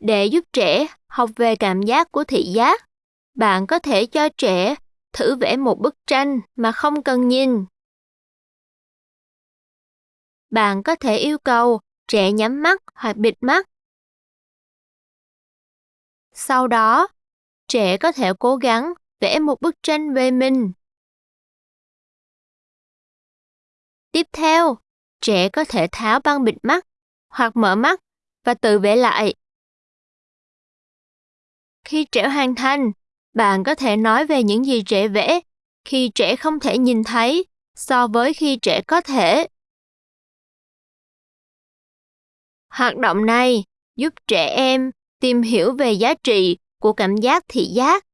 Để giúp trẻ học về cảm giác của thị giác, bạn có thể cho trẻ thử vẽ một bức tranh mà không cần nhìn. Bạn có thể yêu cầu trẻ nhắm mắt hoặc bịt mắt. Sau đó, trẻ có thể cố gắng vẽ một bức tranh về mình. Tiếp theo, trẻ có thể tháo băng bịt mắt hoặc mở mắt và tự vẽ lại. Khi trẻ hoàn thành, bạn có thể nói về những gì trẻ vẽ khi trẻ không thể nhìn thấy so với khi trẻ có thể. Hoạt động này giúp trẻ em tìm hiểu về giá trị của cảm giác thị giác